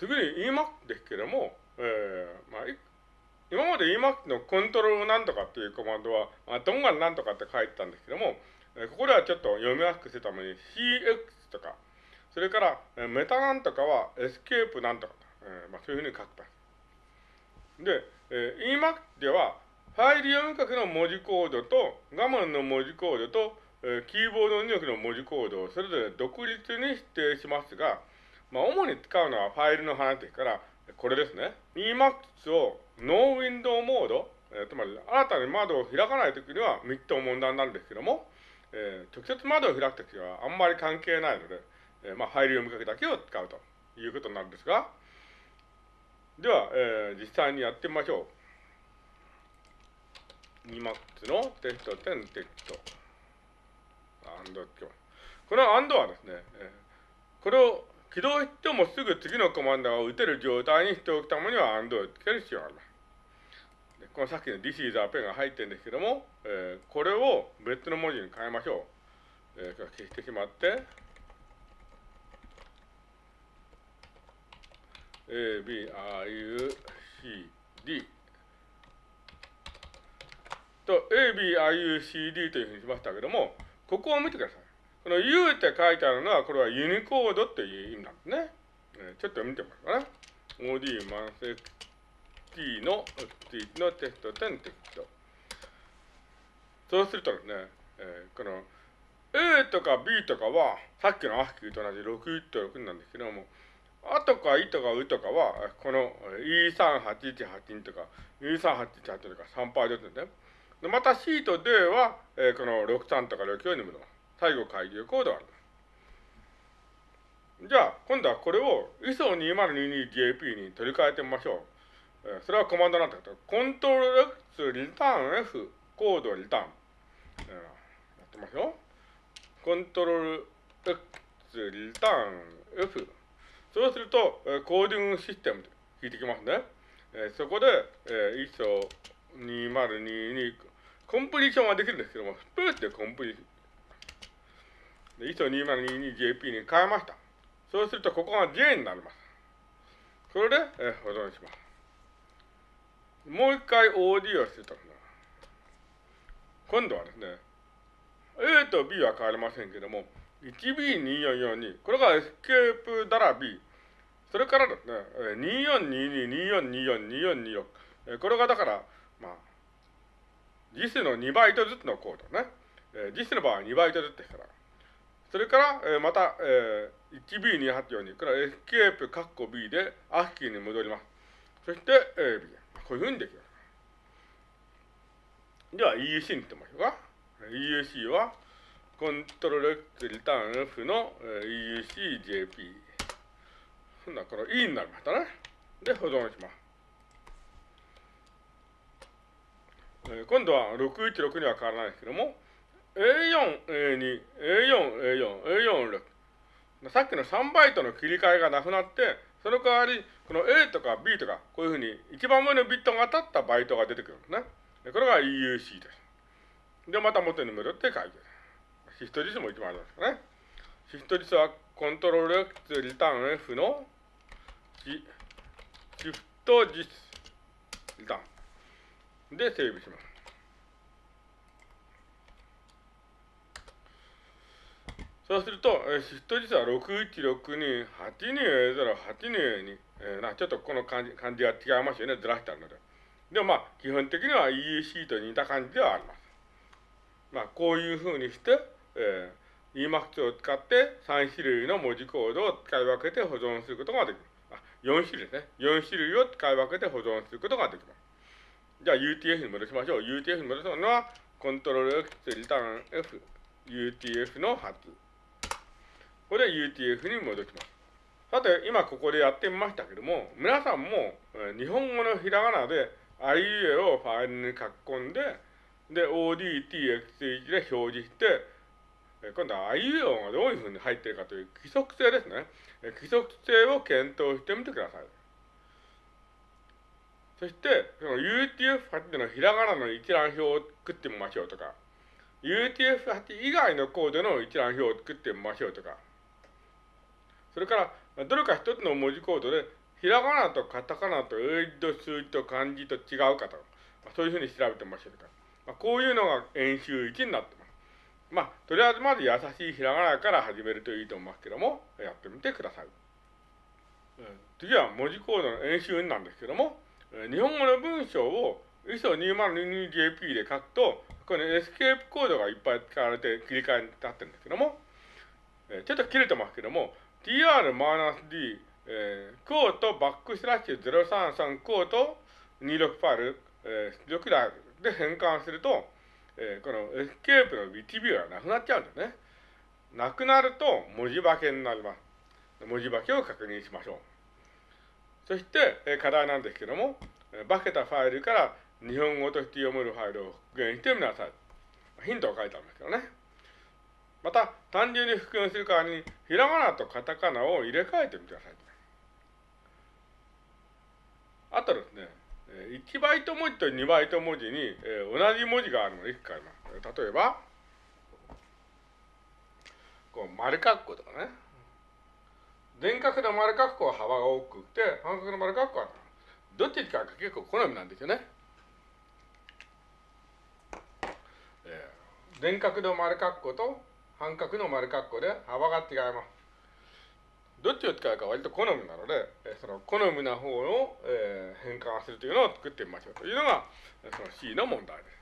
次に Emacs ですけども、えー、まあ、今まで EMAC のコントロールなんとかっていうコマンドは、まあトンガンなんとかって書いてたんですけども、えここではちょっと読みやすくするために CX とか、それから、えメタなんとかはエスケープなんとか、えー、まあ、そういうふうに書くと。で、えー、 Emacs では、ファイル読み書きの文字コードと画面の文字コードと、えー、キーボード入力の文字コードをそれぞれ独立に指定しますが、まあ、主に使うのはファイルの話ですから、これですね。Emacs をノーウィンドウモード、えー、つまり新たに窓を開かないときには3つ問題なんですけども、えー、直接窓を開くときはあんまり関係ないので、えー、まあ、ファイル読みかけだけを使うということになるんですが、では、えー、実際にやってみましょう。Emacs のテスト10テスト。アンドこのアンドはですね、えー、これを起動してもすぐ次のコマンドが打てる状態にしておくためには AND をつける必要があります。このさっきの This is a pen が入ってるんですけども、えー、これを別の文字に変えましょう。えー、消してしまって、A, B, I, U, C, D と A, B, I, U, C, D というふうにしましたけども、ここを見てください。この U って書いてあるのは、これはユニコードっていう意味なんですね。えー、ちょっと見てもらうかな。OD マンセ T の T のテスト10テスト。そうするとですね、えー、この A とか B とかは、さっきのアスキーと同じ61と6なんですけども、あとかいとかうとかは、この E38182 とか E3818 とか3パーですね。でまた C と D は、えー、この63とか6を読むの。最最後開業コードがある。じゃあ、今度はこれを ISO2022JP に取り替えてみましょう。え、それはコマンドなんだけど、コントロール X リターン F コードリターン。えー、やってみましょう。コントロール X リターン F。そうすると、え、コーディングシステムで引いてきますね。え、そこで、えー、ISO2022 コンプリーションはできるんですけども、スプースでコンプリーション。ISO2022JP に変えました。そうすると、ここが J になります。それで、え保存します。もう一回 OD をすると、今度はですね、A と B は変わりませんけども、1B2442、これがエスケープだら B。それからですね、2422、2424、2426。これがだから、まあ、 JIS の2バイトずつのコードね。え JIS の場合は2バイトずつですから。それから、えー、また、えー、1B2842、これはエスケープカッコ B で ASCII に戻ります。そして、えー、B。こういうふうにできます。では EUC に行ってみましょうか。EUC は、コントロール X リターン F の、EUCJP。そんな、この E になりましたね。で、保存します。えー、今度は616には変わらないですけども、A4、A2、A4、A4、A4、6。さっきの3バイトの切り替えがなくなって、その代わり、この A とか B とか、こういうふうに一番上のビットが当たったバイトが出てくるんですね。これが EUC です。で、また元に戻って書いてる。シフト実も一番ありますからね。シフト実はコントロール X リターン F のシフト実リターンでセーブします。そうすると、えー、シフト実は 616282A082A2、えー、なちょっとこの感じ感じが違いますよね、ずらしてあるので。でもまあ、基本的には EEC と似た感じではあります。まあ、こういうふうにして、えー、EMAX を使って3種類の文字コードを使い分けて保存することができます。あ、4種類ですね。4種類を使い分けて保存することができます。じゃあ UTF に戻しましょう。UTF に戻すのは、コントロール X リターン F、UTF の発。これで UTF に戻します。さて、今ここでやってみましたけども、皆さんも日本語のひらがなで IEA をファイルに書き込んで、で、ODTXH で表示して、今度は IEO がどういうふうに入っているかという規則性ですね。規則性を検討してみてください。そして、その UTF-8 のひらがなの一覧表を作ってみましょうとか、UTF-8 以外のコードの一覧表を作ってみましょうとか、それから、どれか一つの文字コードでひらがなとカタカナと英字と数字と漢字と違うかと、まあ、そういうふうに調べてみましょうか。まあ、こういうのが演習1になってます。まあ、とりあえずまず優しいひらがなから始めるといいと思いますけども、やってみてください。うん、次は文字コードの演習なんですけども、日本語の文章を ISO2022JP で書くと、このエスケープコードがいっぱい使われて切り替えになってるんですけども、えちょっと切れてますけども、tr-d、えー、コートバックスラッシュ033コート26ファイル、えー、出力台で変換すると、えー、このエスケープの BTB がなくなっちゃうんですね。なくなると文字化けになります。文字化けを確認しましょう。そして、え課題なんですけども、化けたファイルから日本語として読めるファイルを復元してみなさい。ヒントを書いてあるんですけどね。また、単純に復元する代わりに、ひらがなとカタカナを入れ替えてみてください。あとですね、1バイト文字と2バイト文字に、え同じ文字があるのでいくつかあります。例えば、こう丸括弧とかね。全角の丸括弧は幅が大きくて、半角の丸括弧はどっちかが結構好みなんですよね。えー、全角の丸括弧と半角の丸括弧で幅が違います。どっちを使うか割と好みなので、その好みな方を、え、変換するというのを作ってみましょうというのが、その C の問題です。